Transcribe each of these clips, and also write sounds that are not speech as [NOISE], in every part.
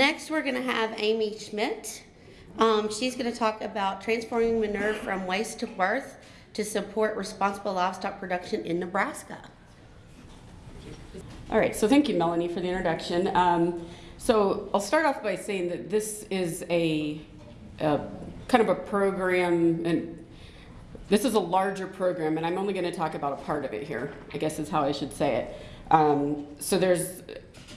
Next, we're going to have Amy Schmidt. Um, she's going to talk about transforming manure from waste to worth to support responsible livestock production in Nebraska. All right, so thank you, Melanie, for the introduction. Um, so I'll start off by saying that this is a, a kind of a program, and this is a larger program, and I'm only going to talk about a part of it here, I guess is how I should say it. Um, so there's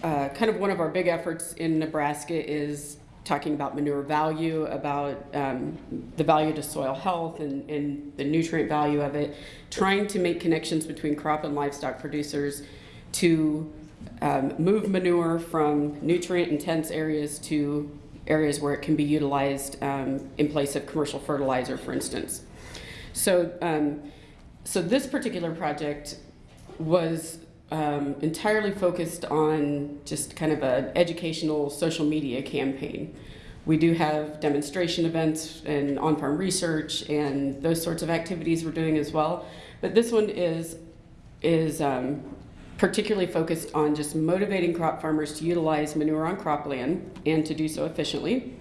uh, kind of one of our big efforts in Nebraska is talking about manure value, about um, the value to soil health and, and the nutrient value of it, trying to make connections between crop and livestock producers to um, move manure from nutrient intense areas to areas where it can be utilized um, in place of commercial fertilizer, for instance. So, um, so this particular project was um, entirely focused on just kind of an educational social media campaign. We do have demonstration events and on-farm research and those sorts of activities we're doing as well. But this one is, is um, particularly focused on just motivating crop farmers to utilize manure on cropland and to do so efficiently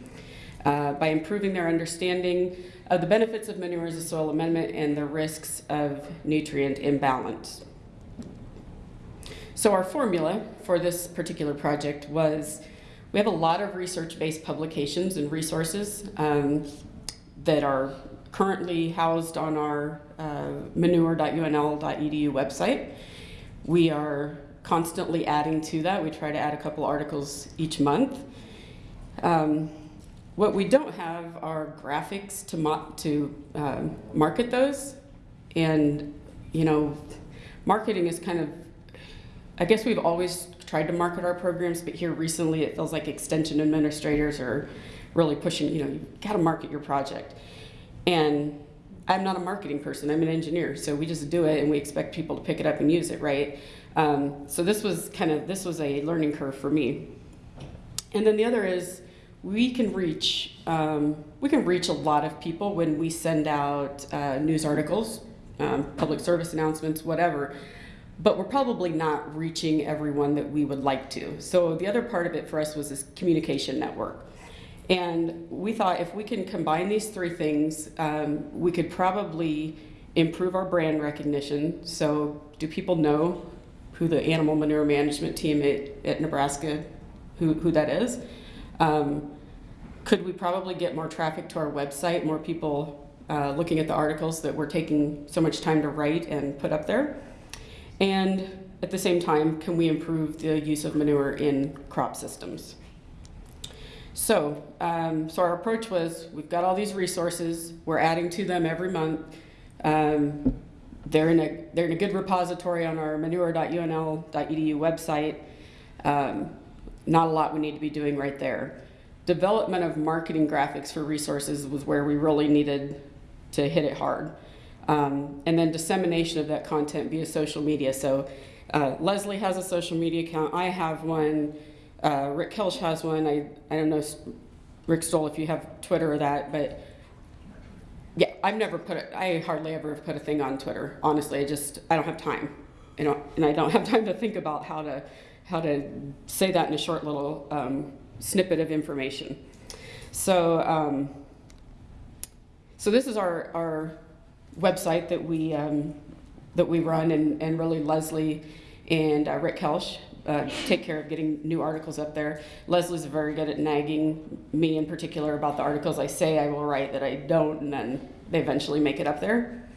uh, by improving their understanding of the benefits of manure as a soil amendment and the risks of nutrient imbalance. So our formula for this particular project was we have a lot of research-based publications and resources um, that are currently housed on our uh, manure.unl.edu website. We are constantly adding to that. We try to add a couple articles each month. Um, what we don't have are graphics to, to um, market those. And, you know, marketing is kind of, I guess we've always tried to market our programs, but here recently it feels like extension administrators are really pushing, you know, you've got to market your project. And I'm not a marketing person, I'm an engineer, so we just do it and we expect people to pick it up and use it, right? Um, so this was kind of, this was a learning curve for me. And then the other is, we can reach, um, we can reach a lot of people when we send out uh, news articles, um, public service announcements, whatever, but we're probably not reaching everyone that we would like to. So the other part of it for us was this communication network. And we thought if we can combine these three things, um, we could probably improve our brand recognition. So do people know who the animal manure management team at, at Nebraska, who, who that is? Um, could we probably get more traffic to our website, more people uh, looking at the articles that we're taking so much time to write and put up there? And at the same time, can we improve the use of manure in crop systems? So, um, so our approach was, we've got all these resources, we're adding to them every month. Um, they're, in a, they're in a good repository on our manure.unl.edu website. Um, not a lot we need to be doing right there. Development of marketing graphics for resources was where we really needed to hit it hard. Um, and then dissemination of that content via social media. So uh, Leslie has a social media account, I have one, uh, Rick Koelsch has one. I, I don't know, Rick Stowell, if you have Twitter or that, but yeah, I've never put it, I hardly ever have put a thing on Twitter. Honestly, I just, I don't have time. You know, and I don't have [LAUGHS] time to think about how to, how to say that in a short little um, snippet of information. So, um, so this is our, our website that we, um, that we run and, and really Leslie and uh, Rick Koelsch uh, take care of getting new articles up there. Leslie's very good at nagging me in particular about the articles I say I will write that I don't, and then they eventually make it up there.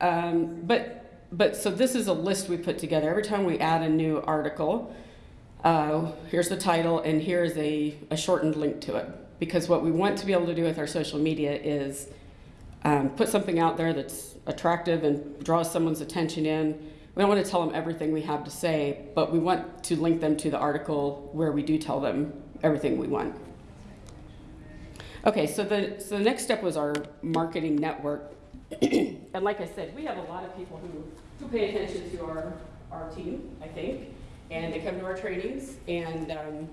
Um, but, but so this is a list we put together. Every time we add a new article, uh, here's the title, and here's a, a shortened link to it. Because what we want to be able to do with our social media is um, put something out there that's attractive and draws someone's attention in, we don't want to tell them everything we have to say, but we want to link them to the article where we do tell them everything we want. Okay, so the, so the next step was our marketing network. [CLEARS THROAT] and like I said, we have a lot of people who, who pay attention to our, our team, I think, and they come to our trainings and um,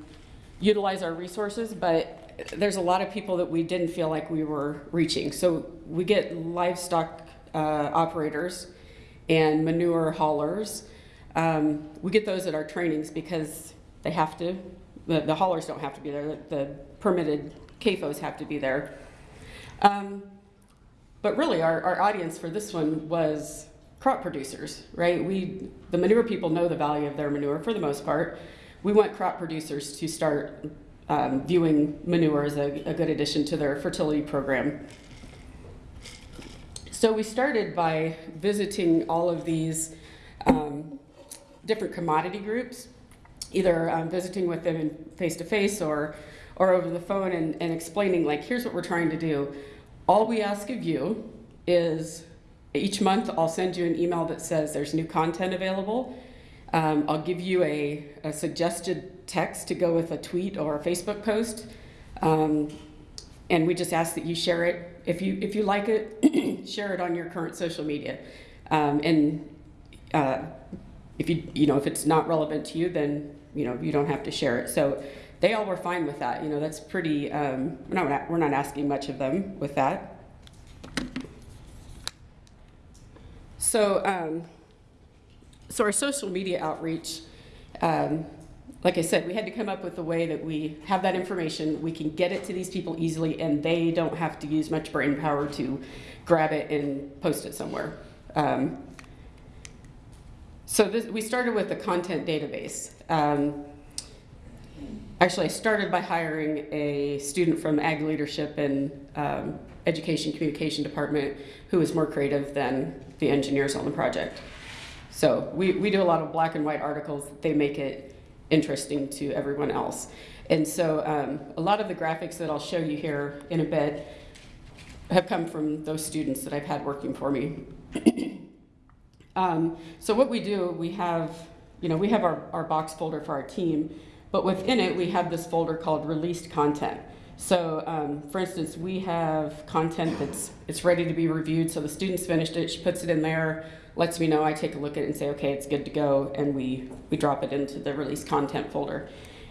utilize our resources, but there's a lot of people that we didn't feel like we were reaching. So we get livestock uh, operators and manure haulers. Um, we get those at our trainings because they have to the, the haulers don't have to be there, the- permitted CAFOs have to be there. Um, but really, our, our audience for this one was crop producers, right? We, the manure people know the value of their manure for the most part. We want crop producers to start um, viewing manure as a, a good addition to their fertility program. So we started by visiting all of these um, different commodity groups, either um, visiting with them face to face or or over the phone and, and explaining like here's what we're trying to do. All we ask of you is each month I'll send you an email that says there's new content available. Um, I'll give you a, a suggested text to go with a tweet or a Facebook post. Um, and we just ask that you share it. If you, if you like it, [CLEARS THROAT] share it on your current social media. Um, and uh, if you, you know, if it's not relevant to you, then, you know, you don't have to share it. So they all were fine with that. You know, that's pretty, um, we're not, we're not asking much of them with that. So, um, so our social media outreach, um, like I said, we had to come up with a way that we have that information, we can get it to these people easily, and they don't have to use much brain power to grab it and post it somewhere. Um, so this, we started with a content database. Um, actually, I started by hiring a student from Ag Leadership and um, Education Communication Department who is more creative than the engineers on the project. So we, we do a lot of black and white articles. They make it interesting to everyone else. And so um, a lot of the graphics that I'll show you here in a bit have come from those students that I've had working for me. [CLEARS THROAT] um, so what we do, we have, you know, we have our, our box folder for our team, but within it, we have this folder called released content. So um, for instance, we have content that's it's ready to be reviewed. So the student's finished it, she puts it in there, lets me know, I take a look at it and say, okay, it's good to go, and we, we drop it into the release content folder.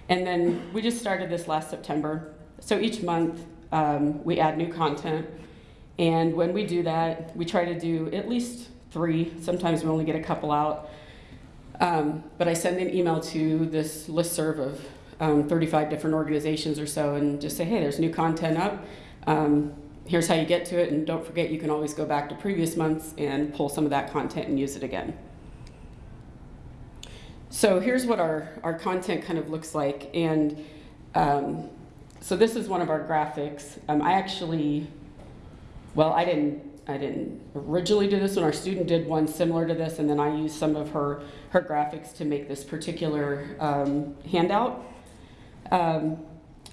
And then we just started this last September. So each month, um, we add new content. And when we do that, we try to do at least three. Sometimes we only get a couple out. Um, but I send an email to this listserv of um, 35 different organizations or so and just say, hey, there's new content up. Um, here's how you get to it, and don't forget you can always go back to previous months and pull some of that content and use it again. So here's what our, our content kind of looks like, and um, so this is one of our graphics. Um, I actually, well, I didn't, I didn't originally do this one. Our student did one similar to this, and then I used some of her, her graphics to make this particular um, handout. Um,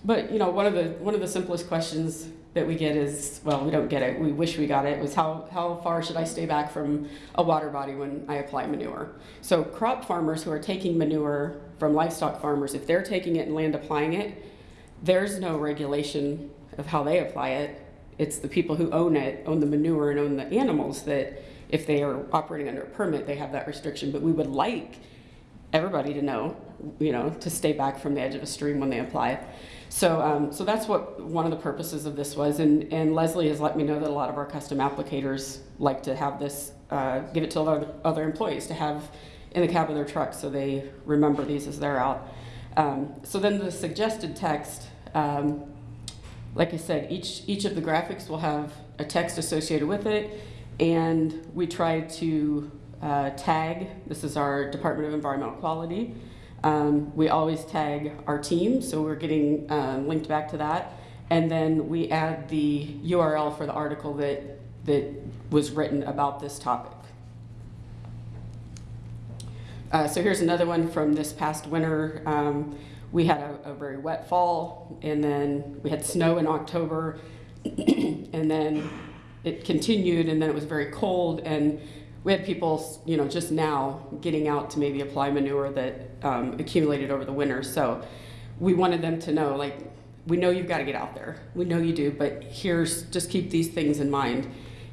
but you know, one of the one of the simplest questions that we get is, well, we don't get it. We wish we got it. Was how how far should I stay back from a water body when I apply manure? So crop farmers who are taking manure from livestock farmers, if they're taking it and land applying it, there's no regulation of how they apply it. It's the people who own it, own the manure and own the animals that if they are operating under a permit, they have that restriction. But we would like everybody to know, you know, to stay back from the edge of a stream when they apply. So, um, so that's what one of the purposes of this was. And, and Leslie has let me know that a lot of our custom applicators like to have this, uh, give it to other, other employees to have in the cab of their truck so they remember these as they're out. Um, so then the suggested text, um, like I said, each, each of the graphics will have a text associated with it. And we try to uh, tag, this is our Department of Environmental Quality. Um, we always tag our team, so we're getting um, linked back to that. And then we add the URL for the article that, that was written about this topic. Uh, so here's another one from this past winter. Um, we had a, a, very wet fall, and then we had snow in October, [CLEARS THROAT] and then it continued, and then it was very cold, and we had people, you know, just now getting out to maybe apply manure that um, accumulated over the winter. So we wanted them to know, like, we know you've got to get out there. We know you do, but here's just keep these things in mind.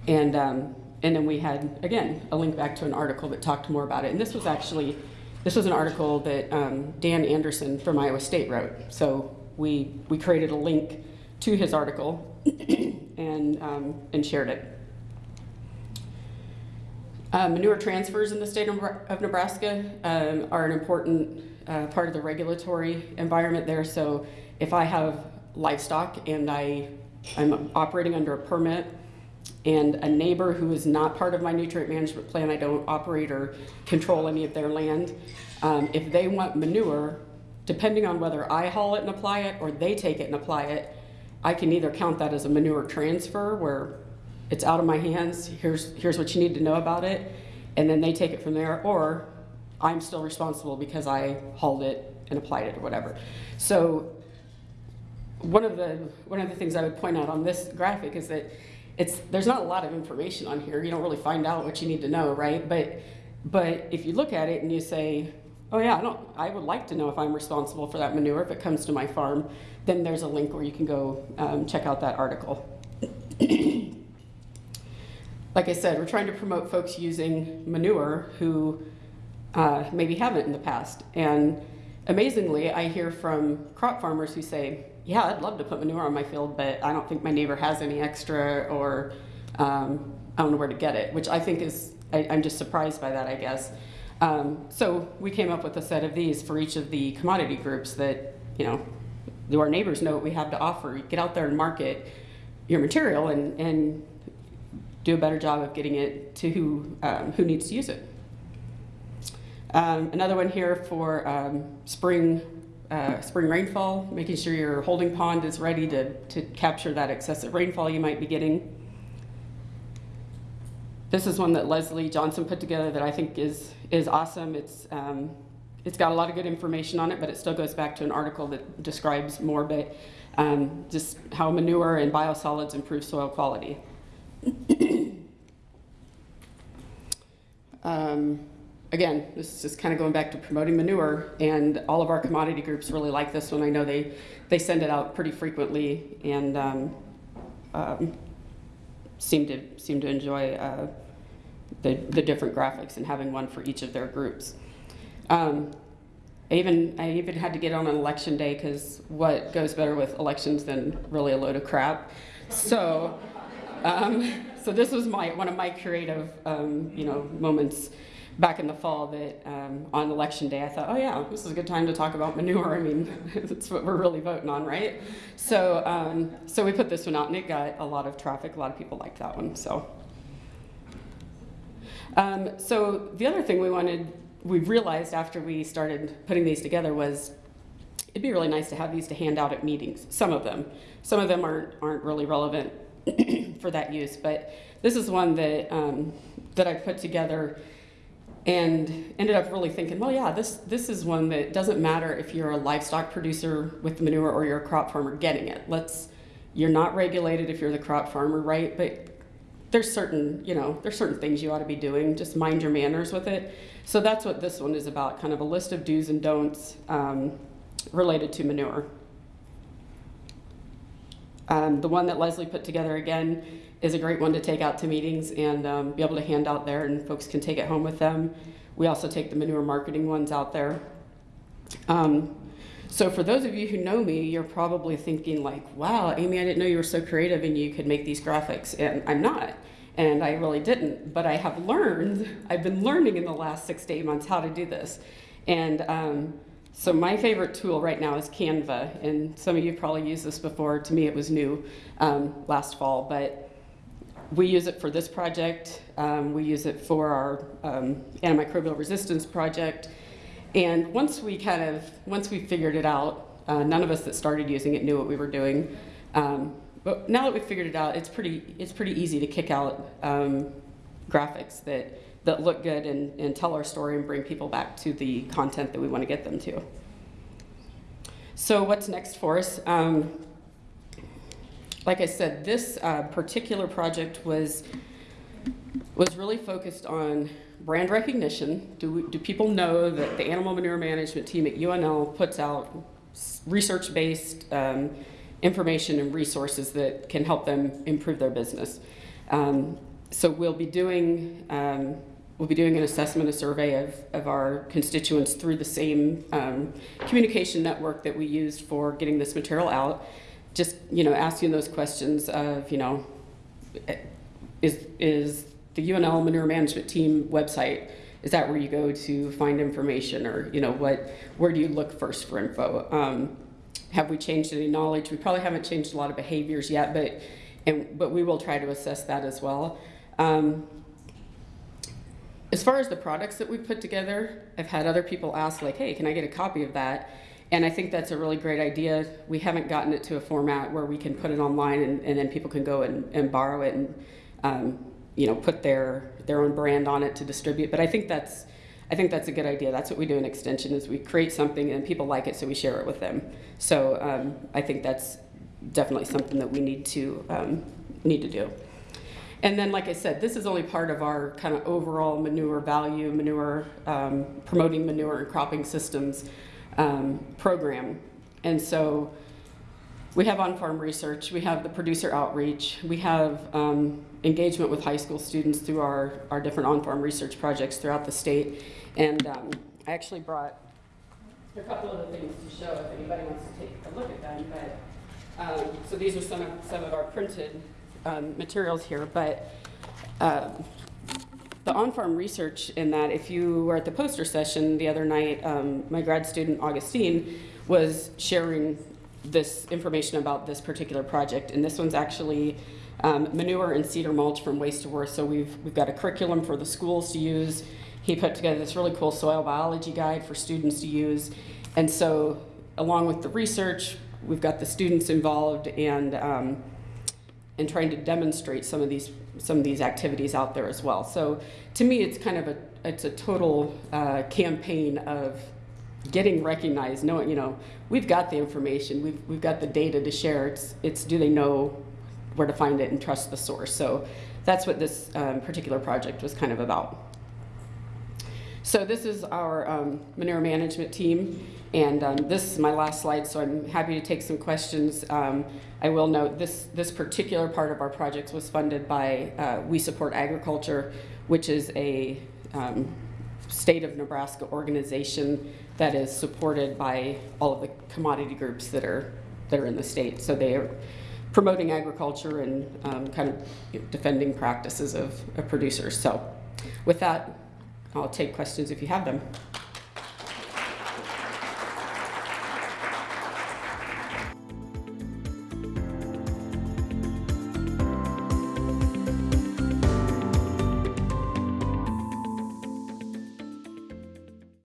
And um, and then we had again a link back to an article that talked more about it. And this was actually this was an article that um, Dan Andersen from Iowa State wrote. So we we created a link to his article [COUGHS] and um, and shared it. Uh, manure transfers in the state of Nebraska um, are an important uh, part of the regulatory environment there. So if I have livestock and I, I'm operating under a permit and a neighbor who is not part of my nutrient management plan, I don't operate or control any of their land, um, if they want manure, depending on whether I haul it and apply it or they take it and apply it, I can either count that as a manure transfer where it's out of my hands, here's, here's what you need to know about it, and then they take it from there, or I'm still responsible because I hauled it and applied it or whatever. So one of the, one of the things I would point out on this graphic is that it's, there's not a lot of information on here. You don't really find out what you need to know, right? But, but if you look at it and you say, oh yeah, I don't, I would like to know if I'm responsible for that manure if it comes to my farm, then there's a link where you can go um, check out that article. Like I said, we're trying to promote folks using manure who uh, maybe haven't in the past. And amazingly, I hear from crop farmers who say, yeah, I'd love to put manure on my field, but I don't think my neighbor has any extra or um, I don't know where to get it, which I think is, I, I'm just surprised by that, I guess. Um, so we came up with a set of these for each of the commodity groups that, you know, do our neighbors know what we have to offer. Get out there and market your material and, and do a better job of getting it to who, um, who needs to use it. Um, another one here for um, spring, uh, spring rainfall, making sure your holding pond is ready to, to capture that excessive rainfall you might be getting. This is one that Leslie Johnson put together that I think is, is awesome. It's, um, it's got a lot of good information on it, but it still goes back to an article that describes more, but um, just how manure and biosolids improve soil quality. Um, again, this is kind of going back to promoting manure, and all of our commodity groups really like this one. I know they, they send it out pretty frequently and um, um, seem to seem to enjoy uh, the, the different graphics and having one for each of their groups. Um, I even I even had to get on an election day because what goes better with elections than really a load of crap. So, um, so this was my one of my creative um, you know moments back in the fall that um, on election day I thought, oh yeah, this is a good time to talk about manure. I mean, [LAUGHS] that's what we're really voting on, right? So, um, so we put this one out and it got a lot of traffic. A lot of people liked that one. So, um, so the other thing we wanted, we realized after we started putting these together was it'd be really nice to have these to hand out at meetings. Some of them, some of them aren't aren't really relevant [CLEARS THROAT] for that use, but this is one that um, that I put together and ended up really thinking, well, yeah, this this is one that doesn't matter if you're a livestock producer with the manure or you're a crop farmer getting it. Let's you're not regulated if you're the crop farmer, right? But there's certain, you know, there's certain things you ought to be doing. Just mind your manners with it. So that's what this one is about, kind of a list of do's and don'ts um, related to manure. Um, the one that Leslie put together again is a great one to take out to meetings and um, be able to hand out there and folks can take it home with them. We also take the manure marketing ones out there. Um, so for those of you who know me, you're probably thinking like, wow, Amy, I didn't know you were so creative and you could make these graphics. And I'm not, and I really didn't, but I have learned, I've been learning in the last six to eight months how to do this. And um, so my favorite tool right now is Canva, and some of you probably used this before. To me, it was new um, last fall, but we use it for this project. Um, we use it for our um, antimicrobial resistance project. And once we kind of, once we figured it out, uh, none of us that started using it knew what we were doing. Um, but now that we've figured it out, it's pretty, it's pretty easy to kick out um, graphics that that look good and, and tell our story and bring people back to the content that we want to get them to. So what's next for us? Um, like I said, this uh, particular project was, was really focused on brand recognition. Do, we, do people know that the animal manure management team at UNL puts out research-based um, information and resources that can help them improve their business? Um, so we'll be doing um, we'll be doing an assessment, a survey of, of our constituents through the same um, communication network that we used for getting this material out. Just, you know, asking those questions of, you know, is, is the UNL Manure Management Team website, is that where you go to find information or, you know, what, where do you look first for info? Um, have we changed any knowledge? We probably haven't changed a lot of behaviors yet, but, and, but we will try to assess that as well. Um, as far as the products that we put together, I've had other people ask like, hey, can I get a copy of that? And I think that's a really great idea. We haven't gotten it to a format where we can put it online and, and then people can go and, and borrow it and, um, you know, put their, their own brand on it to distribute. But I think that's, I think that's a good idea. That's what we do in Extension is we create something and people like it, so we share it with them. So um, I think that's definitely something that we need to, um, need to do. And then, like I said, this is only part of our kind of overall manure value, manure, um, promoting manure and cropping systems um, program. And so we have on-farm research, we have the producer outreach, we have um, engagement with high school students through our, our different on-farm research projects throughout the state. And um, I actually brought a couple of the things to show if anybody wants to take a look at them. But um, so these are some of some of our printed um, materials here. But um, the on-farm research in that, if you were at the poster session the other night, um, my grad student Augustine was sharing this information about this particular project, and this one's actually um, manure and cedar mulch from waste to worth. So we've we've got a curriculum for the schools to use. He put together this really cool soil biology guide for students to use, and so along with the research, we've got the students involved and um, and trying to demonstrate some of these some of these activities out there as well. So to me, it's kind of a it's a total uh, campaign of getting recognized, knowing you know we've got the information, we've we've got the data to share. It's it's do they know where to find it and trust the source. So that's what this um, particular project was kind of about. So this is our um, manure management team, and um, this is my last slide, so I'm happy to take some questions. Um, I will note this, this particular part of our project was funded by uh, We Support Agriculture, which is a um, state of Nebraska organization that is supported by all of the commodity groups that are, that are in the state. So they are promoting agriculture and um, kind of defending practices of, of producers. So with that, I'll take questions if you have them.